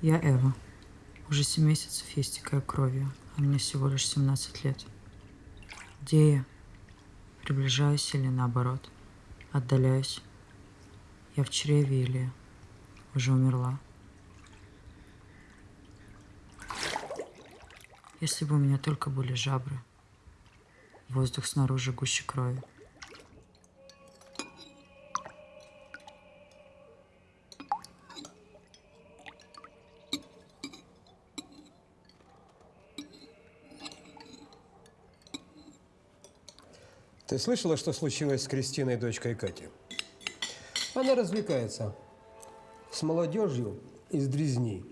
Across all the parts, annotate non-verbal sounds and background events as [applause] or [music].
Я Эва. Уже семь месяцев я истекаю кровью, а мне всего лишь 17 лет. Где я? Приближаюсь или наоборот? Отдаляюсь? Я в чреве или уже умерла? Если бы у меня только были жабры, воздух снаружи гуще крови. Ты слышала, что случилось с Кристиной, дочкой Кати? Она развлекается с молодежью из Дрезни.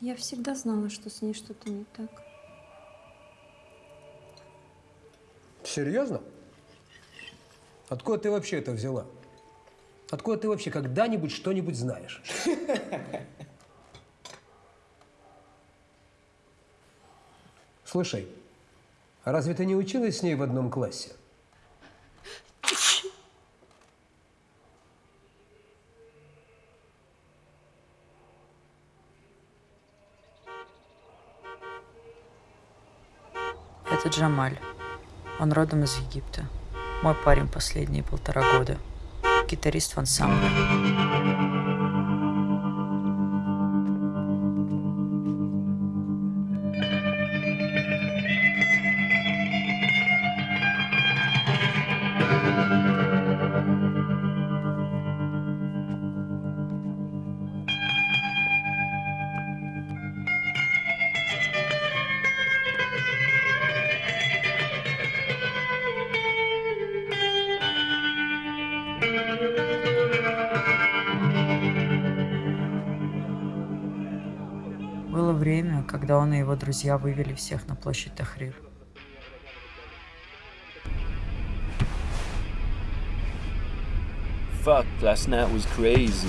Я всегда знала, что с ней что-то не так. Серьезно? Откуда ты вообще это взяла? Откуда ты вообще когда-нибудь что-нибудь знаешь? [laughs] Слушай, разве ты не училась с ней в одном классе? Это Джамаль. Он родом из Египта. Мой парень последние полтора года. Гитарист в ансамбле. Время, когда он и его друзья вывели всех на площадь Тахрир. Fuck, last night was crazy.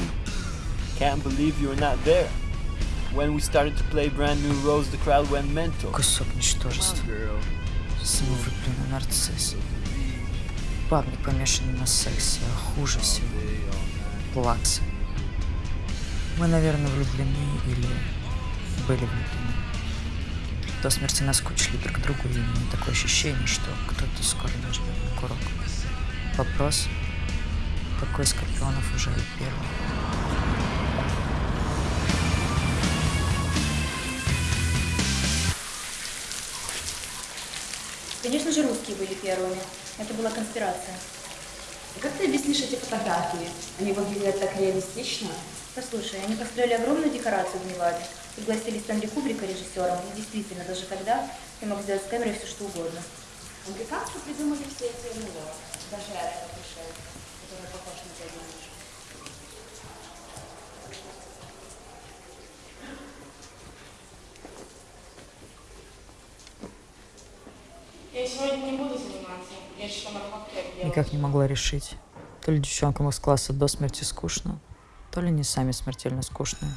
Can't believe you were not there. When we started to play brand new Rose, the crowd went mental. Кусок ничтожества. Girl. Самовлюбленный нарцисс. Бабник помешанный на сексе, а хуже всего плаксы. Мы, наверное, влюблены или были. До смерти наскучили друг другу, и имею такое ощущение, что кто-то скоро нажмет на курок. Вопрос, какой из скорпионов уже первый? Конечно же, русские были первыми. Это была конспирация. Как ты объяснишь эти фотографии? Они выглядят так реалистично. Послушай, они построили огромную декорацию в Неваде. Пригласили Стэнли Кубрика режиссером. И действительно, даже тогда ты мог сделать с камерой все, что угодно. Американцы придумали все эти НЛО. Даже этот пришел, который похож на дядю Мишу. Я сегодня не буду заниматься. Я что на делать. Никак не могла решить. То ли девчонкам из класса до смерти скучно, то ли не сами смертельно скучные.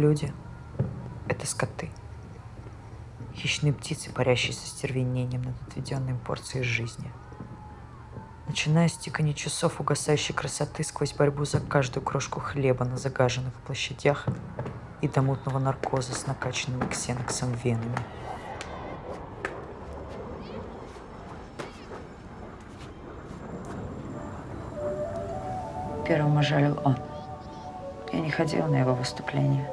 Люди — это скоты. Хищные птицы, парящие со стервенением над отведенной порцией жизни. Начиная с тикания часов угасающей красоты сквозь борьбу за каждую крошку хлеба на загаженных площадях и до мутного наркоза с накачанными ксеноксом венами. Первым ожалил он. Я не ходила на его выступление.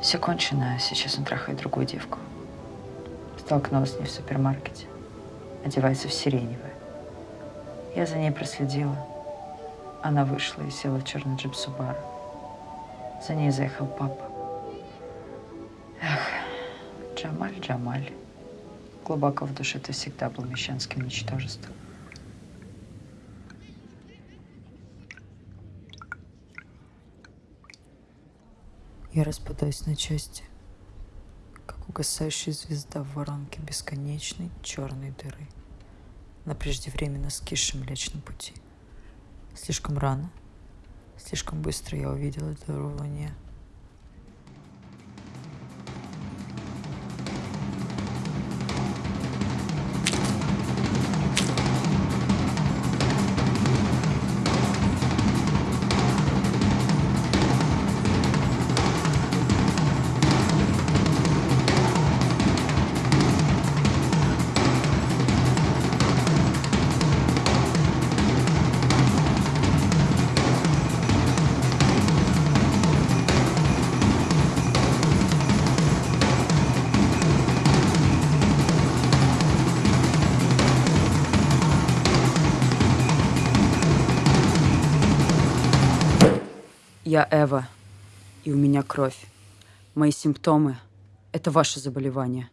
Все кончено, сейчас он трахает другую девку. Столкнулась с ней в супермаркете. Одевается в сиреневое. Я за ней проследила. Она вышла и села в черный джип Субару. За ней заехал папа. Эх, Джамаль, Джамаль. Глубоко в душе ты всегда был мещанским ничтожеством. Я распадаюсь на части, как угасающая звезда в воронке бесконечной черной дыры на преждевременно скисшем Млечном пути. Слишком рано, слишком быстро я увидела дыру в луне. Я Эва, и у меня кровь. Мои симптомы – это ваше заболевание.